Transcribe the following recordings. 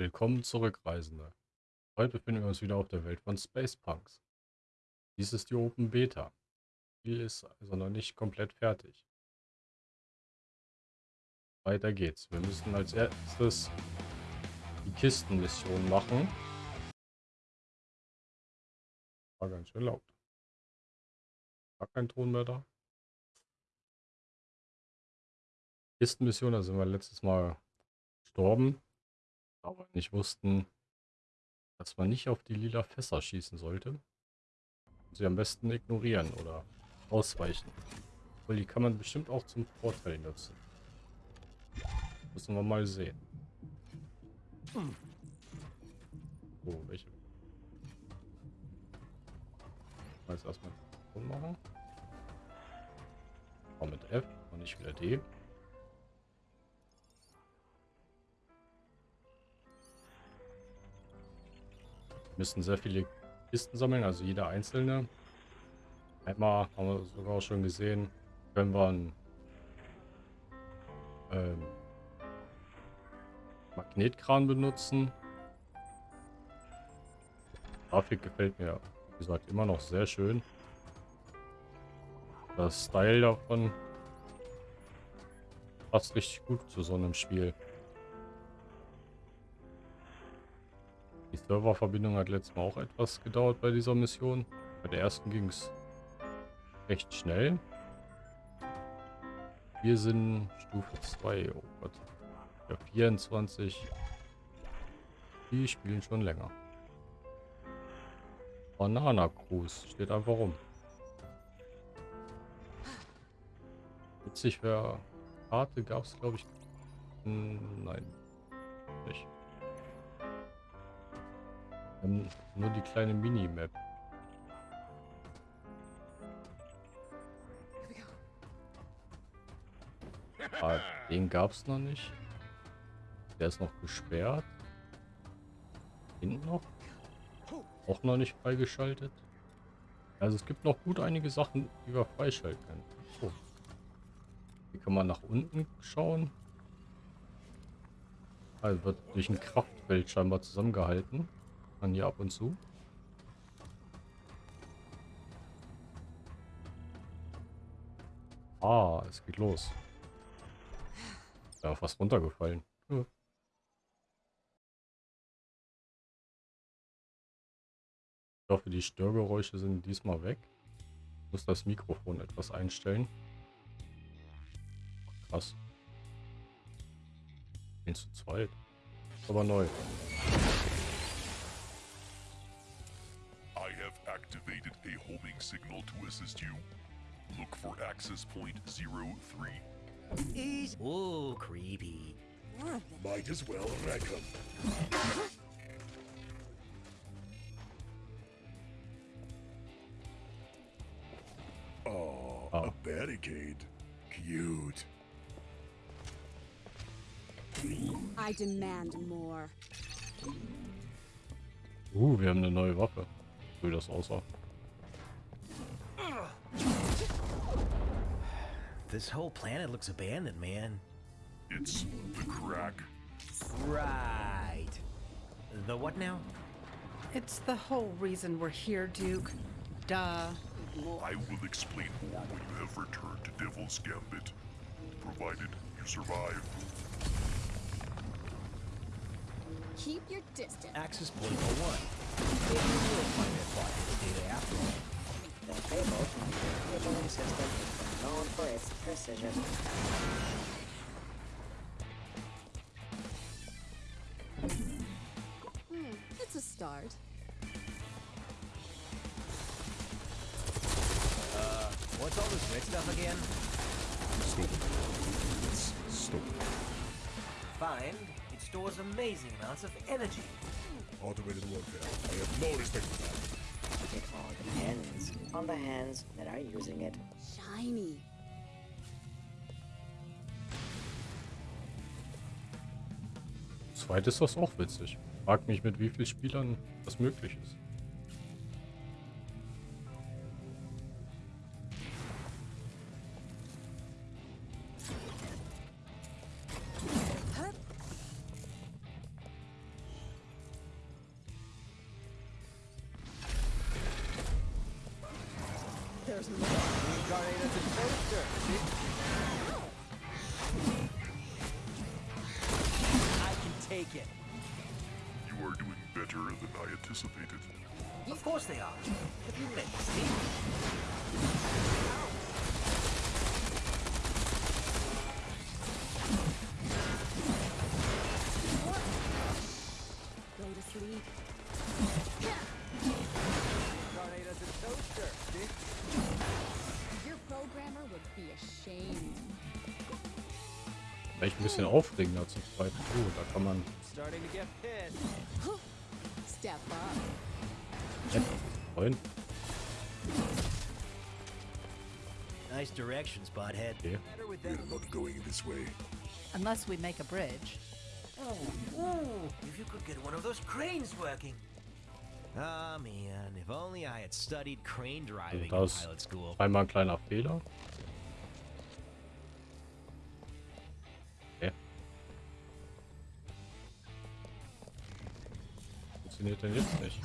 Willkommen zurück, Reisende. Heute befinden wir uns wieder auf der Welt von Space Punks. Dies ist die Open Beta. Spiel ist also noch nicht komplett fertig. Weiter geht's. Wir müssen als erstes die Kistenmission machen. War ganz schön laut. War kein Ton mehr da. Kistenmission, da sind wir letztes Mal gestorben aber nicht wussten, dass man nicht auf die lila Fässer schießen sollte. Sie am besten ignorieren oder ausweichen. Weil die kann man bestimmt auch zum Vorteil nutzen. Müssen wir mal sehen. So, welche? Jetzt erstmal machen. Mit F und nicht wieder D. müssen sehr viele Kisten sammeln, also jeder einzelne. Einmal haben wir sogar auch schon gesehen, können wir einen ähm, Magnetkran benutzen. Grafik gefällt mir, wie gesagt, immer noch sehr schön. Das Style davon passt richtig gut zu so einem Spiel. Serververbindung hat letztes Mal auch etwas gedauert bei dieser Mission. Bei der ersten ging es recht schnell. Wir sind Stufe 2. Oh Gott. Ja, 24. Die spielen schon länger. Banana Cruise steht einfach rum. Witzig wäre. Karte gab es, glaube ich. Nein. Nicht. Ähm, nur die kleine Minimap. Ah, den gab es noch nicht. Der ist noch gesperrt. Hinten noch. Auch noch nicht freigeschaltet. Also es gibt noch gut einige Sachen, die wir freischalten können. Oh. Hier kann man nach unten schauen. Also wird durch ein Kraftfeld scheinbar zusammengehalten. Man hier ab und zu. Ah, es geht los. Ja, fast runtergefallen. Ja. Ich hoffe, die Störgeräusche sind diesmal weg. Ich muss das Mikrofon etwas einstellen. Krass. Bin zu zweit. Aber neu. Homing signal to assist you. Look for access point 03. He's... Ooh, creepy. Might as well wreck him. Oh, oh, a barricade. Cute. I demand more. Uh, wir haben eine neue Waffe. wie das aussah. This whole planet looks abandoned, man. It's the crack. Right. The what now? It's the whole reason we're here, Duke. Duh. I will explain more when you have returned to Devil's Gambit, provided you survive. Keep your distance. Access point 01. Maybe you will find that plot data after all. The Fable cabling system is known for its precision. Hmm, it's a start. Uh, what's all this red stuff again? Stupid. It's stupid. Find it stores amazing amounts of energy. Automated warfare. I have no respect for that. It all depends on the hands that are using it. tiny. Zweit ist das auch witzig. Frag mich, mit wie vielen Spielern das möglich ist. There's more. Reincarnate as a toaster. See? I can take it. You are doing better than I anticipated. Of course they are. Have you met Steve? Ein bisschen aufregender zum zweiten. Oh, da kann man Starting to get pissed. Step up. nett freuen. Nice directions, butthead. Okay. Better with We that. are not going this way. Unless we make a bridge. Oh, ooh, if you could get one of those cranes working. Ah, man, if only I had studied crane driving in das- pilot school. Einmal ein kleiner Fehler. Funktioniert denn jetzt nicht?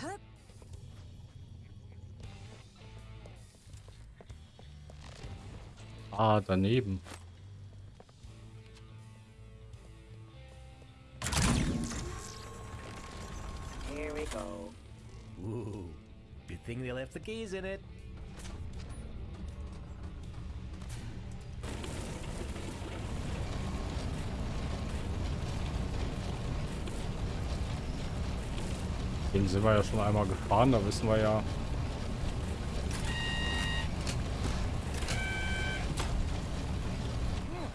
Ah, daneben. Here we go. Ooh, good thing they left the keys in it. Den sind wir ja schon einmal gefahren, da wissen wir ja.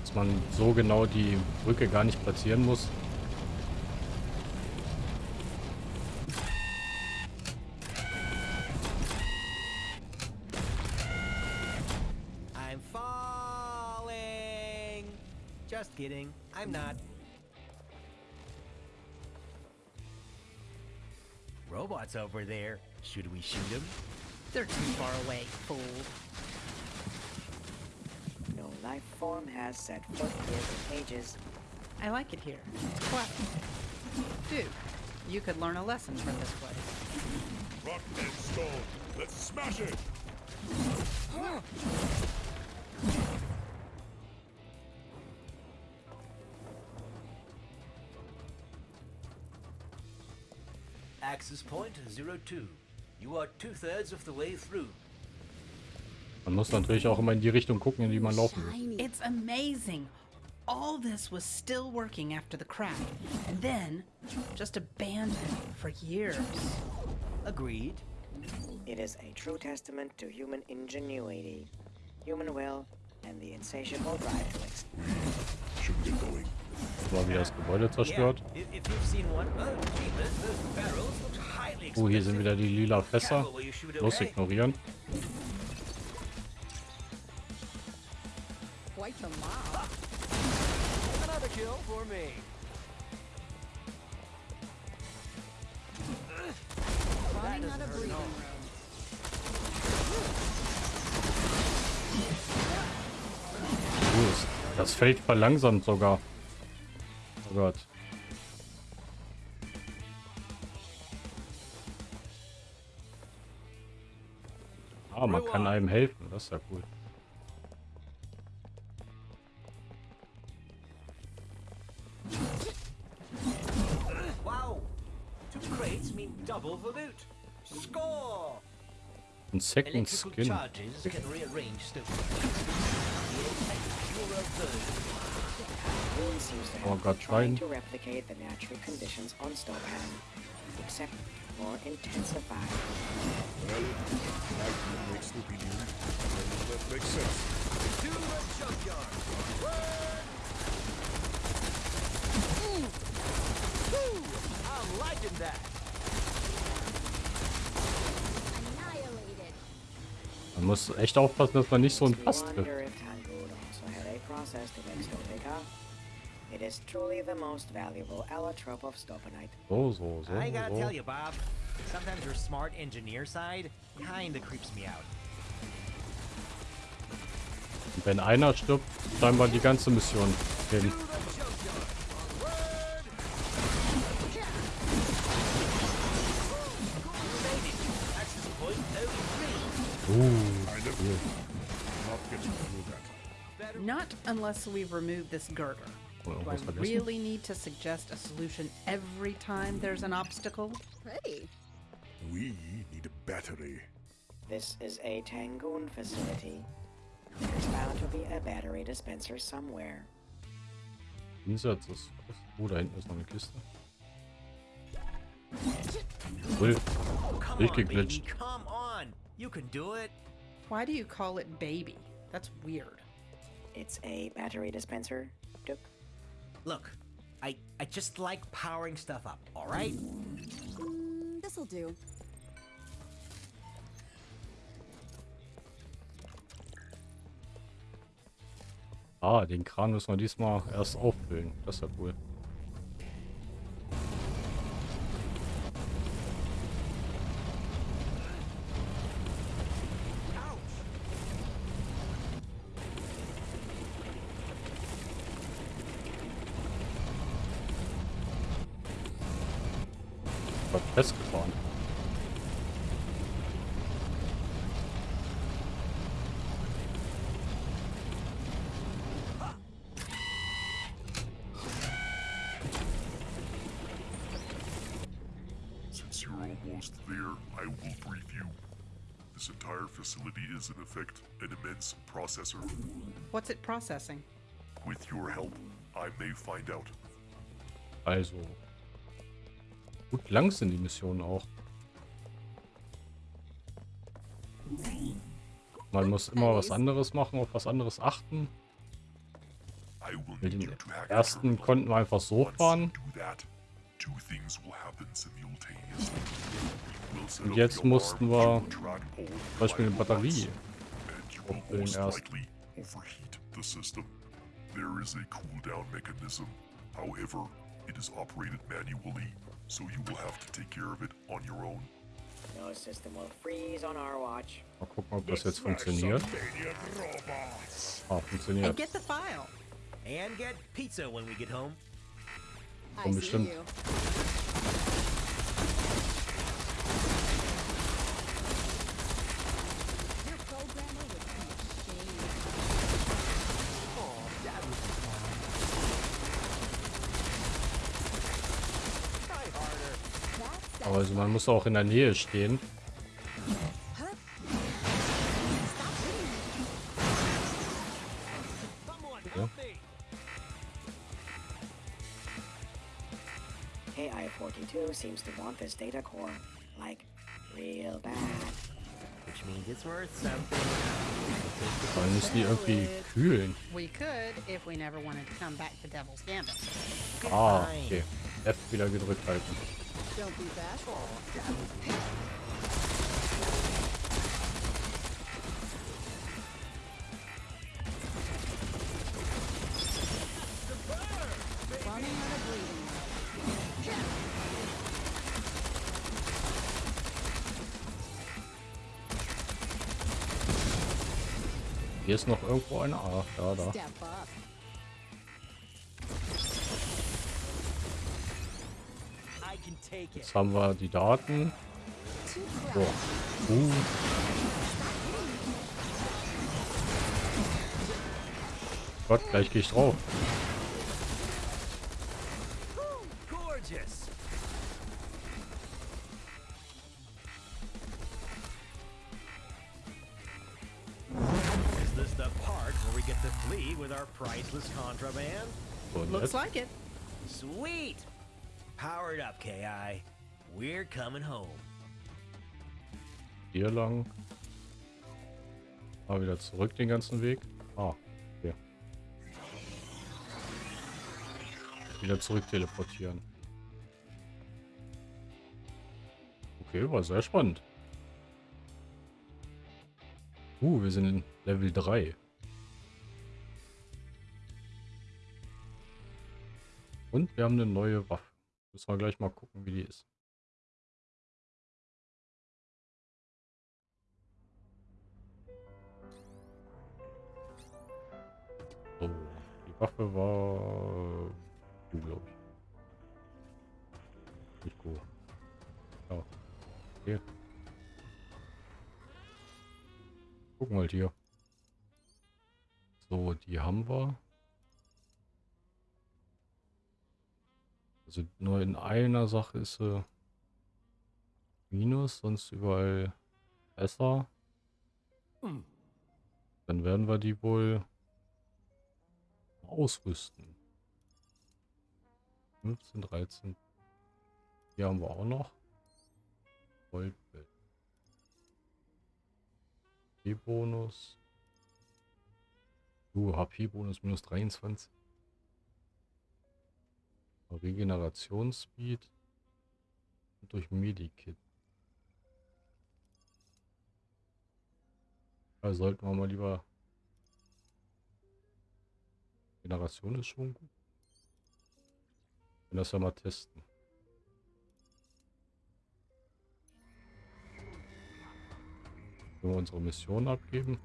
Dass man so genau die Brücke gar nicht platzieren muss. Robots over there. Should we shoot them? They're too far away, fool. No life form has set foot here in ages. I like it here. What? Dude, you could learn a lesson from this place. Rock and stone. Let's smash it. Access point zero two. You are two thirds of the way through. Man muss natürlich auch immer in die Richtung gucken, in die man laufen will. It's amazing. All this was still working after the crack, and then just abandoned for years. Agreed. It is a true testament to human ingenuity, human will, and the insatiable drive to ex- Should get going. Mal wieder das Gebäude zerstört. Yeah, if, if you've seen one, oh, jeepers, those barrels look highly Oh, hier sind wieder die lila Fässer. Los ignorieren. Das Feld verlangsamt sogar. Oh Gott. Ah, man kann einem helfen. Das ist ja cool. Wow. Two crates mean double the loot. Score! Ein Second Skin. Oh, have God, Well, that makes sense. To the junkyard. I'm liking that. Man muss echt aufpassen, dass man nicht so ein We Pass trifft. It is truly the most valuable allotrope of Stopanite. So, so, so, I gotta tell you, Bob, sometimes your smart engineer side kinda creeps me out. Und wenn einer stirbt, scheinbar die ganze Mission hin. To the junkyard. Onward! You made it. Access point 03. Uh, I. Not unless we remove this girder. Oder Do I irgendwas vergessen? really need to suggest a solution every time there's an obstacle? Hey! We need a battery. This is a Tangoon facility. There's bound to be a battery dispenser somewhere. Insatz ist. Oh, da hinten ist noch eine Kiste. Ui, Come Ich on, baby, geglitscht. come on. You can do it. Why do you call it baby? That's weird. It's a battery dispenser, Duke. Look, I I just like powering stuff up, all right? Mm, this'll do. Ah, den Kran müssen wir diesmal erst auffüllen. Das ist ja cool. Ich hab festgefahren. Since you're almost there, I will brief you. This entire facility is, in effect, an immense processor. What's it processing? With your help, I may find out. Also. Gut lang sind die Missionen auch. Man muss immer was anderes machen, auf was anderes achten. Mit hack ersten konnten wir einfach so fahren. Und jetzt mussten wir Zum Beispiel eine Batterie. most erst. There is a cooldown mechanism. However, it is operated manually, so you will have to take care of it on your own. No system will freeze on our watch. Mal gucken, ob das jetzt funktioniert. Ah, And get the file. And get pizza when we get home. I Komm, see bestimmt. Also man muss auch in der Nähe stehen. Me. KI-42 seems to want this data core, like, real bad. Which means it's worth something. Man muss die irgendwie kühlen. We could if we never wanted to come back to Devil's Gambit. Ah, okay. F wieder gedrückt halten. Don't be bashful. Out of. Hier ist noch irgendwo eine. Ah, da, da. Jetzt haben wir die Daten. So. Uh. Gott, gleich gehe ich drauf. Coming home. Hier lang. Mal wieder zurück den ganzen Weg. Ah, hier. Wieder zurück teleportieren. Okay, war sehr spannend. Uh, wir sind in Level 3. Und wir haben eine neue Waffe. Müssen wir gleich mal gucken, wie die ist. Waffe war du, glaube ich. Nicht gut. Ja. Okay. Guck mal hier. So, die haben wir. Also nur in einer Sache ist sie Minus, sonst überall besser. Dann werden wir die wohl ausrüsten. 15, 13. Hier haben wir auch noch. Goldbild. HP-Bonus. Uh, HP-Bonus minus 23. Regenerationsspeed. Und durch Medikit. Da sollten wir mal lieber... Generation ist schon gut. Wir das ja mal testen. Wenn wir unsere Mission abgeben.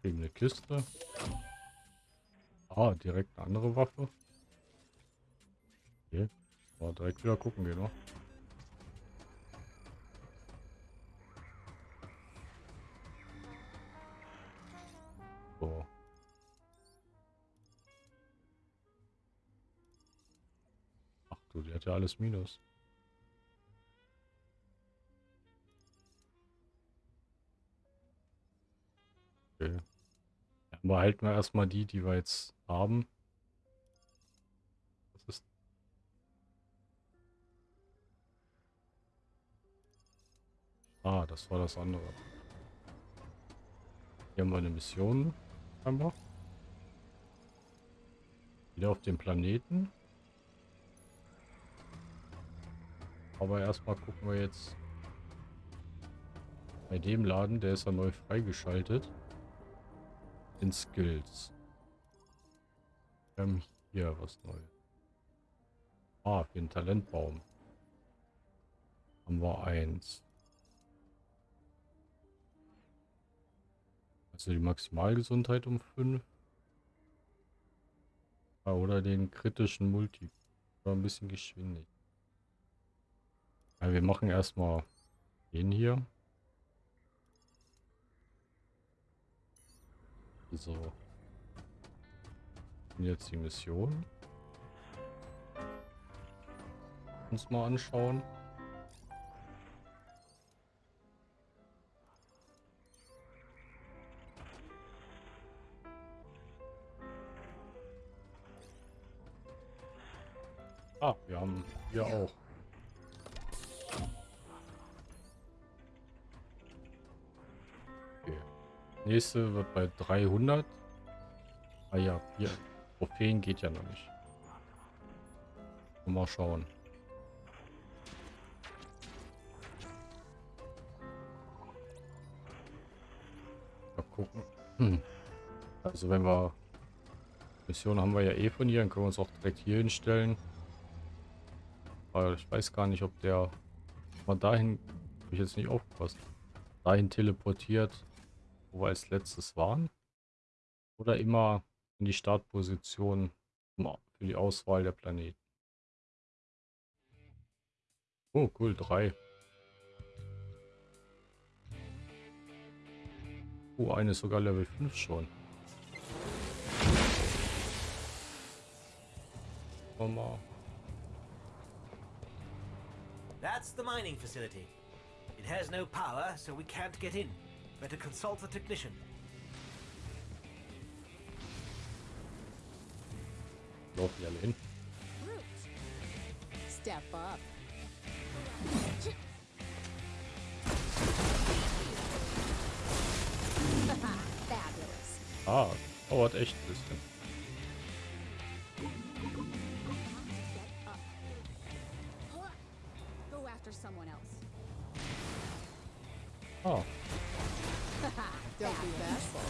Kriegen eine Kiste. Ah, direkt eine andere Waffe. Okay. Oh, direkt wieder gucken gehen, noch. Ja alles Minus. Okay. Ja, behalten wir erstmal die, die wir jetzt haben. Das ist Ah, das war das andere. Hier haben wir eine Mission. Scheinbar. Wieder auf dem Planeten. Aber erstmal gucken wir jetzt bei dem Laden, der ist ja neu freigeschaltet. In Skills. Wir haben hier was Neues. Ah, für den Talentbaum. Haben wir eins. Also die Maximalgesundheit um 5. oder den kritischen Multi. Oder ein bisschen Geschwindigkeit. Ja, wir machen erstmal den hier. So. Und jetzt die Mission. Uns mal anschauen. Ah, wir haben hier auch. Nächste wird bei 300. Ah ja, hier. Trophäen geht ja noch nicht. Mal schauen. Mal gucken. Hm. Also wenn wir... Mission haben wir ja eh von hier, dann können wir uns auch direkt hier hinstellen. Aber ich weiß gar nicht, ob der mal dahin, habe ich jetzt nicht aufgepasst, dahin teleportiert, wo wir als letztes waren. Oder immer in die Startposition für die Auswahl der Planeten. Oh, cool, drei. Oh, eine ist sogar Level 5 schon. Mal. That's the mining facility. It has no power, so we can't get in. Better consult the technician. Laufen die alle hin? Step up. Fabulous. Ah, dauert echt ein bisschen. Go Don't be bashful.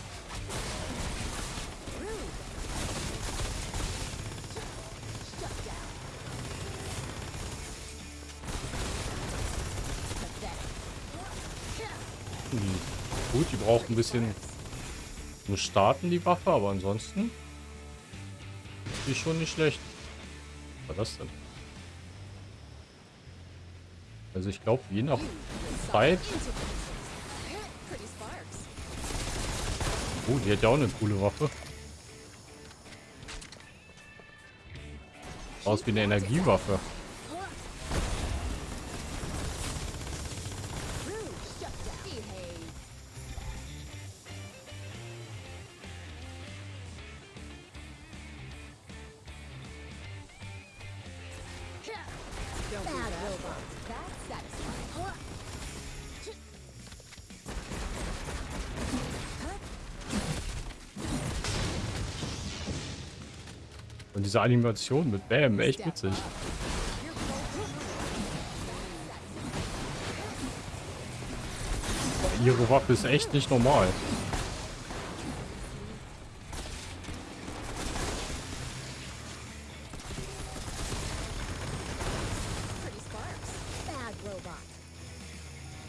Rude. Shut down. Hm. Gut, die braucht ein bisschen nur starten die Waffe, aber ansonsten ist schon nicht schlecht. Was war das denn? Also ich glaube, je nach Zeit Oh, die hat ja auch eine coole Waffe. Aus wie eine Energiewaffe. Diese Animation mit Bam, echt witzig. Ihre Waffe ist echt nicht normal.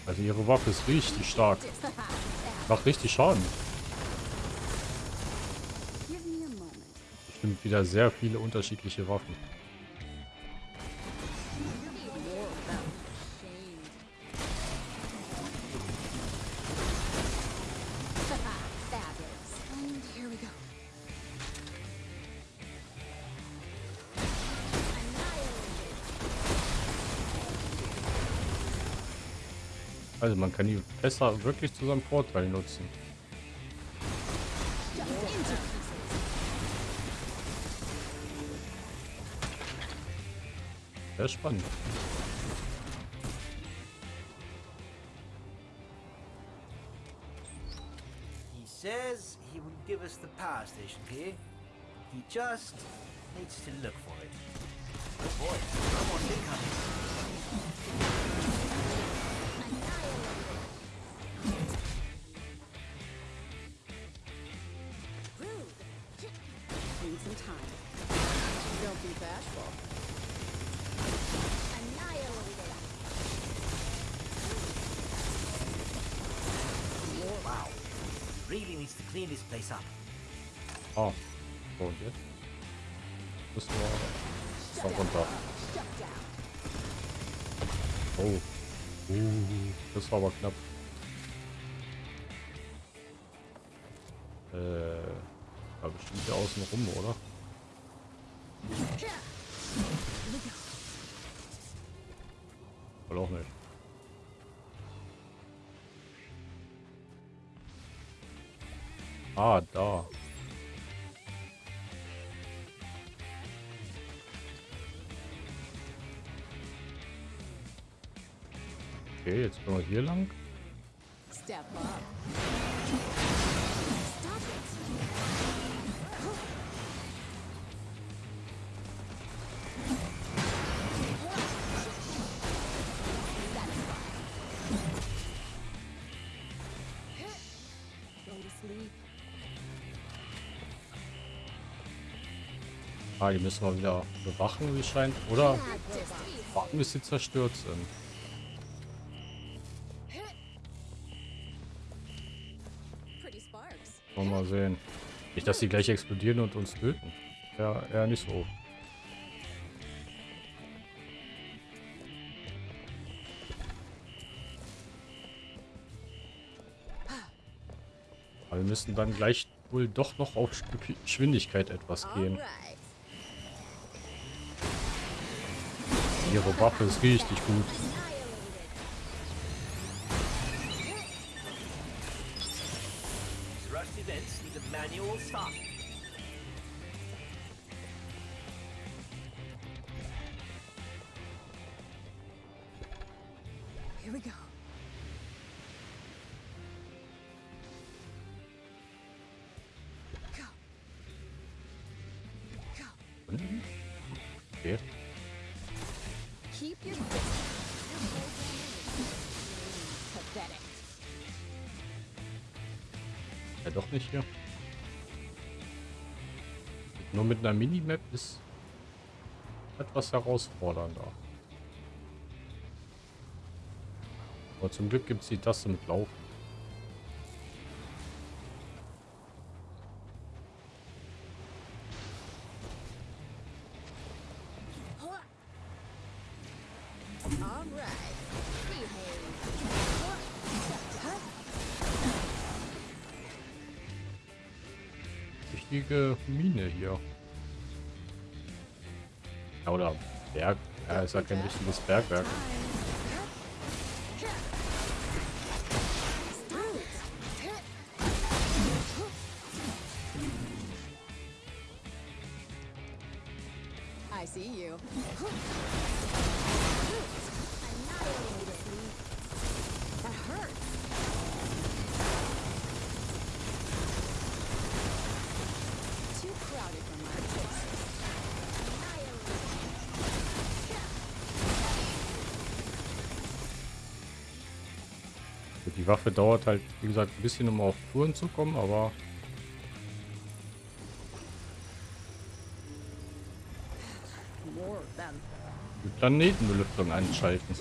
Also ihre Waffe ist richtig stark. Macht richtig Schaden. Give me a moment. Bestimmt wieder sehr viele unterschiedliche Waffen. Also man kann die besser wirklich zu seinem Vorteil nutzen. Sehr spannend. He says he will give us the power station key. He just needs to look for it. Oh boy, someone incoming. Rude. Clean this place up. Ah. So, und jetzt? Müssen wir da runter. Oh. Uh, das war aber knapp. Äh, da bestimmt hier außen rum, oder? Ah, da. Okay, jetzt gehen wir hier lang. Ah, die müssen wir wieder bewachen, wie scheint. Oder warten, bis sie zerstört sind. Wollen wir mal sehen. Nicht, dass sie gleich explodieren und uns töten. Ja, eher nicht so. Aber wir müssen dann gleich wohl doch noch auf Sch- Geschwindigkeit etwas gehen. Ihre Waffe ist richtig gut. These Ja, doch nicht hier. Nur mit einer Minimap ist etwas herausfordernder. Aber zum Glück gibt es die Taste mit Lauf. Ja, kein richtiges Bergwerk. Die Waffe dauert halt, wie gesagt, ein bisschen, um auf Touren zu kommen, aber die Planetenbelüftung einschalten.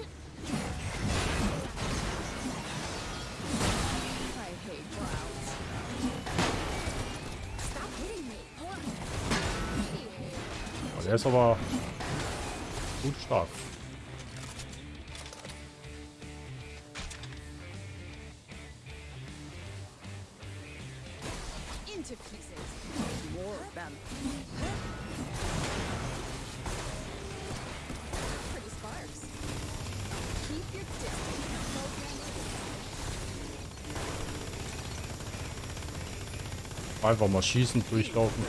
Oh, der ist aber gut stark. Einfach mal schießend durchlaufen.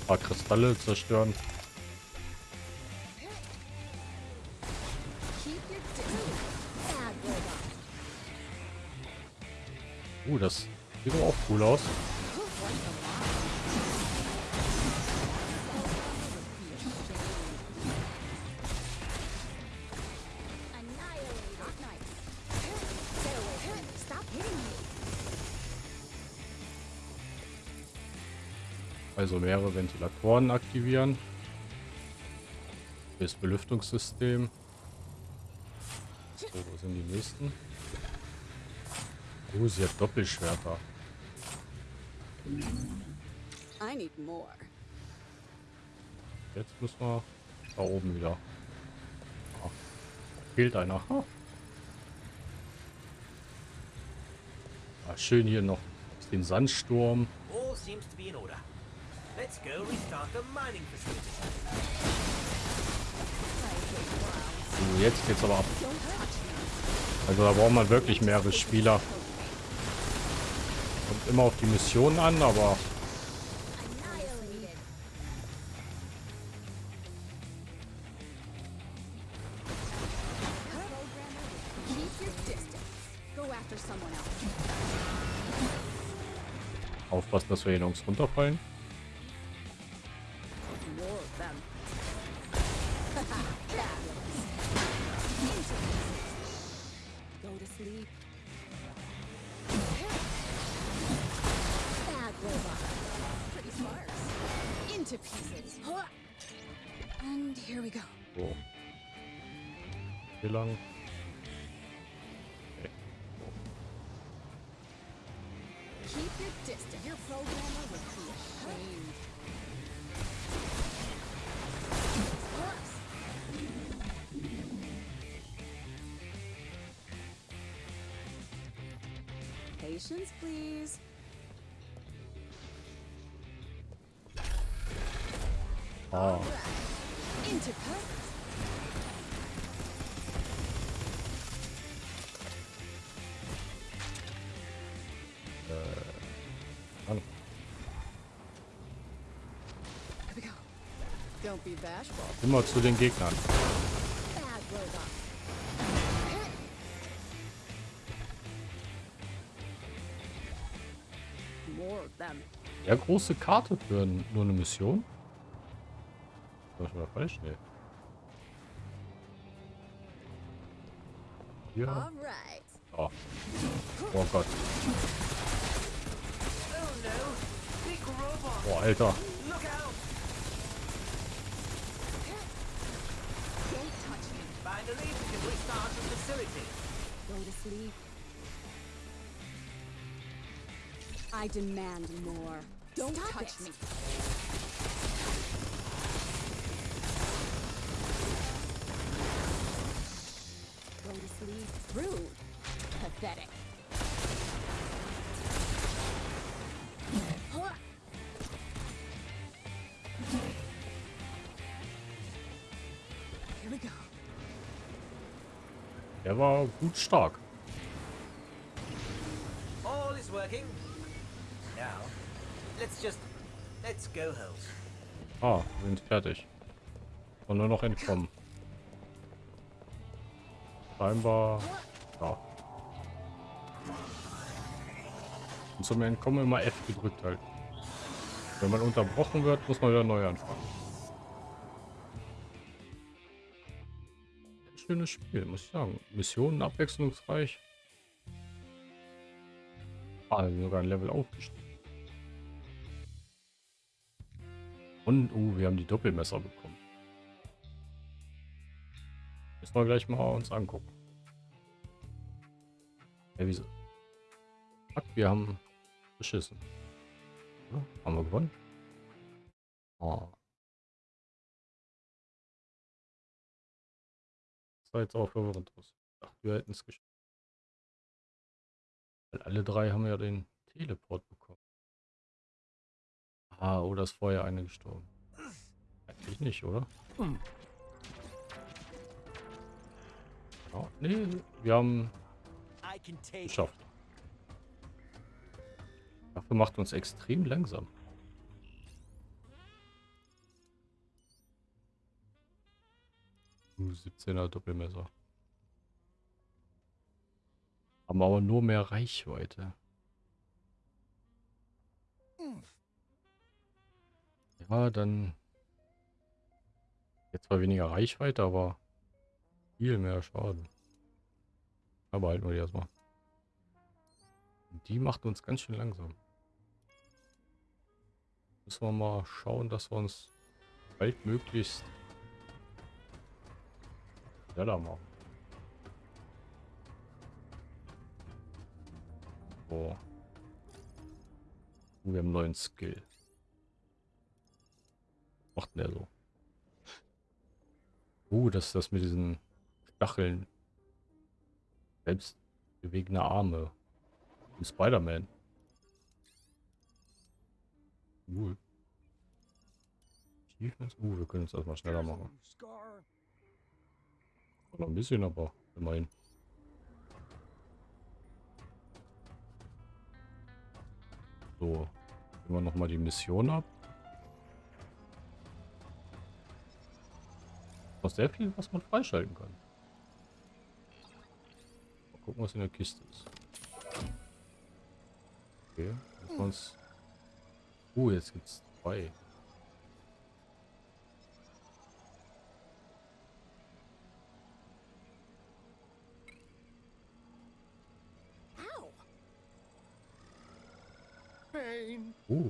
Ein paar Kristalle zerstören. Uh, das sieht auch cool aus. Also mehrere Ventilatoren aktivieren. Das Belüftungssystem. So, wo sind die nächsten? Oh, sie hat Doppelschwerter. I need more. Jetzt müssen wir da oben wieder. Ah, fehlt einer. Ah. Ah, schön hier noch den Sandsturm. All seems to be in order. Let's go restart the mining facility. So, jetzt geht's aber ab. Also da braucht man wirklich mehrere Spieler. Kommt immer auf die Mission an, aber aufpassen, dass wir hier nirgends runterfallen. Immer zu den Gegnern. Ja, große Karte für nur eine Mission. Das war falsch, ne? Right. Oh. oh Gott. Oh no! Big robot! Oh, Alter. We can restart the facility. Go to sleep. I demand more. Don't touch me. Go to sleep. Rude. Pathetic. Der war gut stark. All is working. Now, let's just let's go home. Ah, wir sind fertig. Und nur noch entkommen. Scheinbar. Ja. Und zum Entkommen immer F gedrückt halt. Wenn man unterbrochen wird, muss man wieder neu anfangen. Schönes Spiel, muss ich sagen. Missionen abwechslungsreich. Ah, sogar ein Level aufgestiegen. Und, uh, wir haben die Doppelmesser bekommen. Müssen wir gleich mal uns angucken. Ja, wieso? Fuck, wir haben beschissen. Ja, haben wir gewonnen? Oh. Sah jetzt auch verwirrend aus. Ich dachte, wir hätten es geschafft. Weil alle drei haben ja den Teleport bekommen. Ah, oder ist vorher eine gestorben? Eigentlich nicht, oder? Ja, nee, wir haben geschafft. Dafür macht uns extrem langsam. 17er Doppelmesser. Haben aber nur mehr Reichweite. Ja, dann... Jetzt zwar weniger Reichweite, aber viel mehr Schaden. Aber halt nur die erstmal. Die macht uns ganz schön langsam. Müssen wir mal schauen, dass wir uns baldmöglichst schneller machen. So. Oh, wir haben einen neuen Skill. Macht der so? Uh, das das mit diesen Stacheln. Selbst bewegende Arme. Spider-Man. Cool. Uh, wir können es erstmal schneller machen. Noch ein bisschen, aber immerhin. So. Gehen wir nochmal die Mission ab. Noch sehr viel, was man freischalten kann. Mal gucken, was in der Kiste ist. Okay, wir uns... Uh, jetzt gibt's zwei.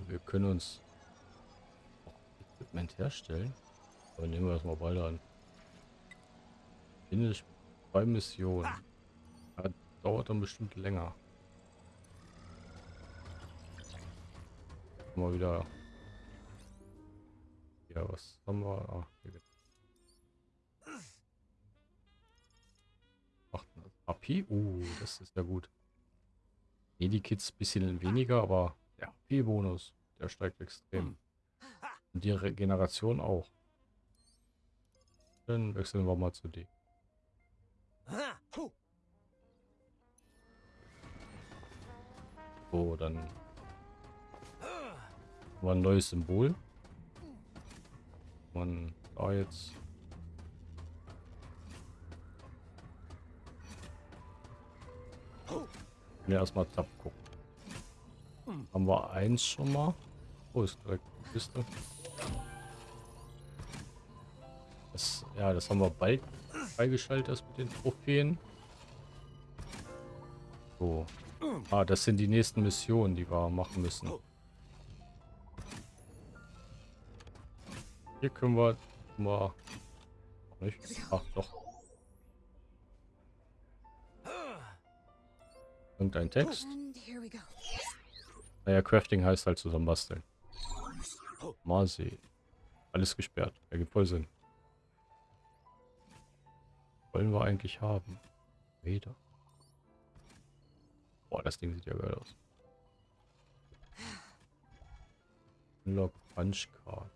Wir können uns Equipment herstellen. Aber nehmen wir das mal beide an. Finish zwei Missionen. Ja, dauert dann bestimmt länger. Mal wieder. Ja, was haben wir? Ah, hier geht's. AP? Uh, das ist ja gut. Medikits bisschen weniger, aber der AP-Bonus, der steigt extrem. Und die Regeneration auch. Dann wechseln wir mal zu D. So, dann wir ein neues Symbol. Man da jetzt Ja, erstmal Tab gucken. Haben wir eins schon mal? Oh, ist direkt die Kiste. Das, ja, das haben wir bald freigeschaltet, das mit den Trophäen. So. Ah, das sind die nächsten Missionen, die wir machen müssen. Hier können wir mal... Nicht? Ach, doch. Irgendein Text. And here we go. Naja, Crafting heißt halt zusammenbasteln. Mal sehen. Alles gesperrt. Ergibt voll Sinn. Wollen wir eigentlich haben? Weder. Boah, das Ding sieht ja geil aus. Unlock Punch Card.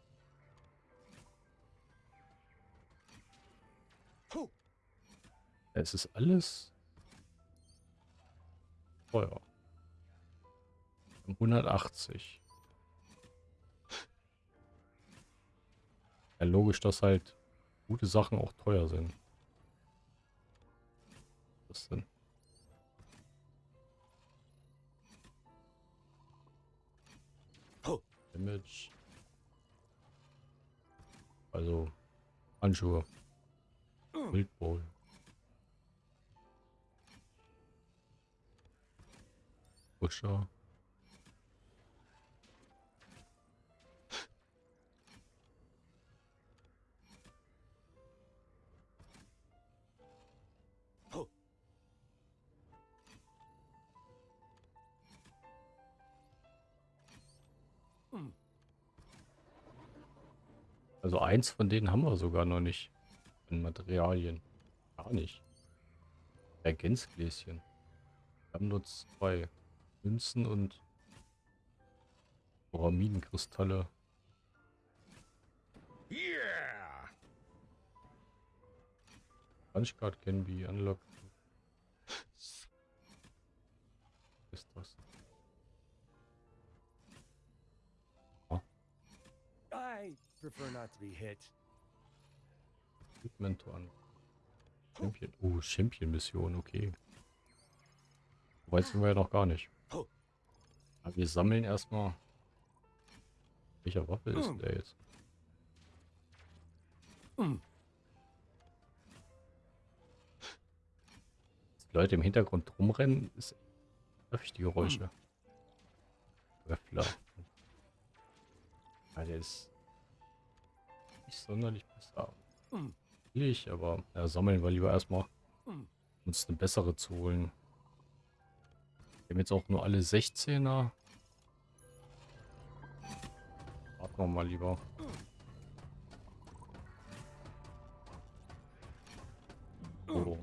Es ist alles teuer. 180. Ja, logisch, dass halt gute Sachen auch teuer sind. Was denn? Image. Also Handschuhe. Wildbowl. Pusher. Also eins von denen haben wir sogar noch nicht. In Materialien. Gar nicht. Ergänzgläschen. Wir haben nur zwei. Münzen und Pyramidenkristalle. Yeah! Punchcard can be unlocked. ist das? Prefer not to be hit. Un Champion. Oh, Champion-Mission, okay. Weit sind wir ja noch gar nicht. Aber wir sammeln erstmal. Welcher Waffe ist denn der jetzt? Die Leute im Hintergrund rumrennen, ist öfter die Geräusche. Öffler. Ja, der ist nicht sonderlich besser. Will ich, aber ja, sammeln wir lieber erstmal. Um uns eine bessere zu holen. Wir haben jetzt auch nur alle 16er. Warten wir mal lieber. So.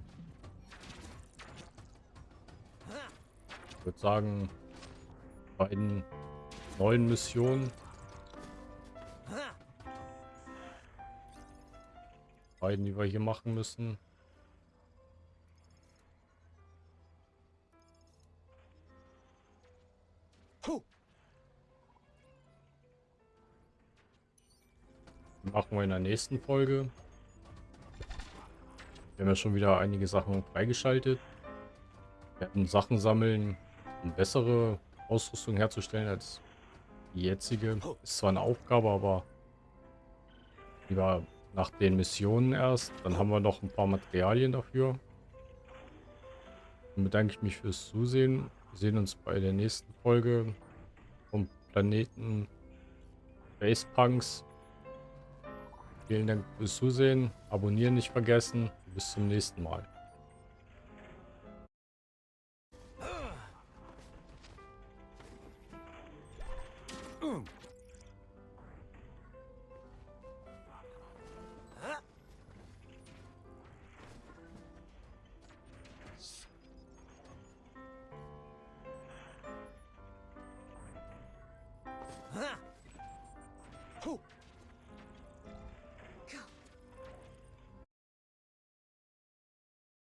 Ich würde sagen, beiden neuen Missionen. Beiden, die wir hier machen müssen. Machen wir in der nächsten Folge. Wir haben ja schon wieder einige Sachen freigeschaltet. Wir werden Sachen sammeln, um bessere Ausrüstung herzustellen als die jetzige. Ist zwar eine Aufgabe, aber lieber nach den Missionen erst. Dann haben wir noch ein paar Materialien dafür. Dann bedanke ich mich fürs Zusehen. Wir sehen uns bei der nächsten Folge vom Planeten Basepunks. Vielen Dank fürs Zusehen. Abonnieren nicht vergessen. Bis zum nächsten Mal.